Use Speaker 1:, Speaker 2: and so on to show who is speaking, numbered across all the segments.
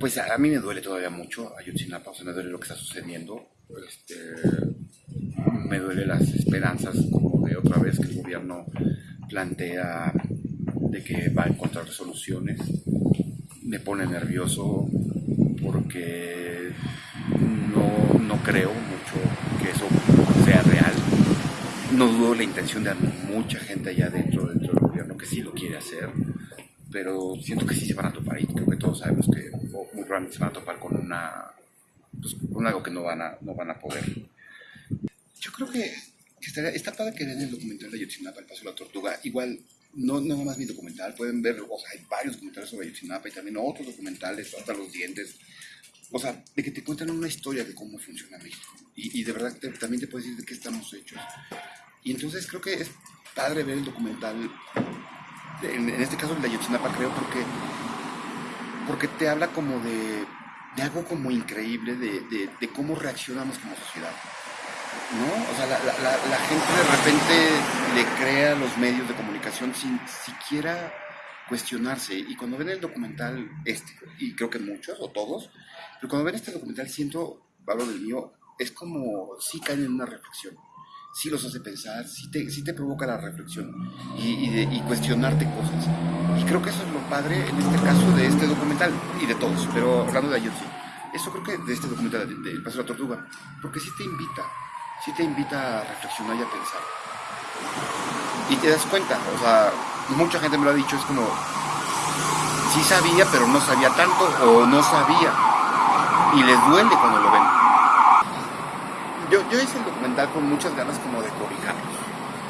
Speaker 1: Pues a, mí me duele todavía mucho Ayotzinapa, o sea, me duele lo que está sucediendo. Este, me duele las esperanzas como de otra vez que el gobierno plantea de que va a encontrar resoluciones. Me pone nervioso porque no, no creo mucho que eso sea real. No dudo la intención de mucha gente allá dentro, dentro del gobierno que sí lo quiere hacer, pero siento que sí se van a topar y creo que todos sabemos que muy probablemente se van a topar con una pues, con algo que no van a, no van a poder. Yo creo que, que estaría, está padre que vean el documental de Ayotzinapa, El Paso de la Tortuga. Igual, no, no más mi documental, pueden ver, o sea, hay varios documentales sobre Ayotzinapa y también otros documentales, hasta los dientes. O sea, de que te cuentan una historia de cómo funciona México. Y, y de verdad te, también te puedes decir de qué estamos hechos. Y entonces creo que es padre ver el documental, en, este caso el de Ayotzinapa creo, porque, porque te habla como de, de algo como increíble, de, de, cómo reaccionamos como sociedad. ¿no? O sea, la, la, gente de repente le crea los medios de comunicación sin siquiera cuestionarse. Y cuando ven el documental este, y creo que muchos o todos, pero cuando ven este documental siento, hablo del mío, es como si caen en una reflexión. Sí los hace pensar, sí te, sí te provoca la reflexión y, y, de, y cuestionarte cosas. Y creo que eso es lo padre en este caso de este documental y de todos, pero hablando de ayer sí. Eso creo que de este documental de, de El Paso de la Tortuga, porque sí te invita, sí te invita a reflexionar y a pensar. Y te das cuenta, o sea, mucha gente me lo ha dicho, es como, sí sabía, pero no sabía tanto, o no sabía. Y les duele cuando lo. Yo, yo hice el documental con muchas ganas como de cobijarlos.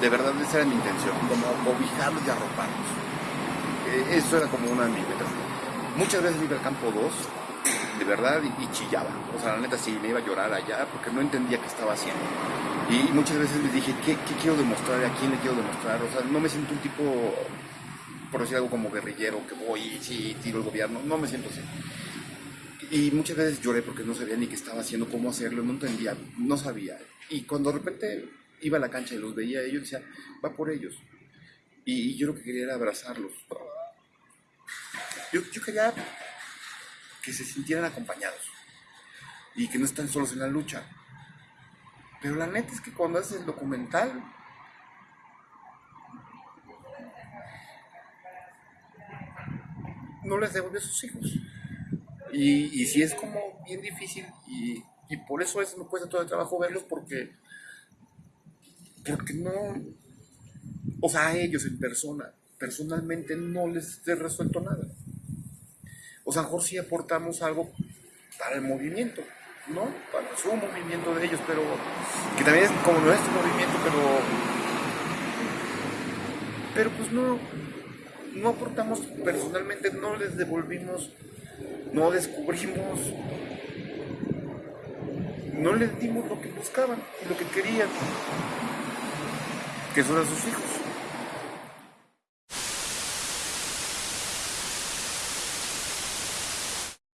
Speaker 1: De verdad, esa era mi intención, como cobijarlos y arroparlos. Eso era como una de mis metas. Muchas veces iba al campo 2 de verdad y, y, chillaba. O sea, la neta sí, me iba a llorar allá porque no entendía qué estaba haciendo. Y, muchas veces les dije, ¿qué, ¿qué, quiero demostrar? ¿A quién le quiero demostrar? O sea, no me siento un tipo, por decir algo como guerrillero, que voy y sí, tiro el gobierno. No me siento así. Y muchas veces lloré porque no sabía ni qué estaba haciendo, cómo hacerlo, no entendía, no sabía. Y cuando de repente iba a la cancha y los veía, yo decía, va por ellos. Y, yo lo que quería era abrazarlos. Yo, yo quería que se sintieran acompañados y que no están solos en la lucha. Pero la neta es que cuando haces el documental, no les devuelve a sus hijos. Y, y sí es como bien difícil y, y por eso es, me cuesta todo el trabajo verlos porque, porque no, o sea, a ellos en persona, personalmente no les he resuelto nada o sea, mejor sí aportamos algo para el movimiento, ¿no? Para su movimiento de ellos, pero que también es como nuestro movimiento, pero pero pues no no aportamos personalmente, no les devolvimos, no descubrimos, no les dimos lo que buscaban y lo que querían, que son a sus hijos.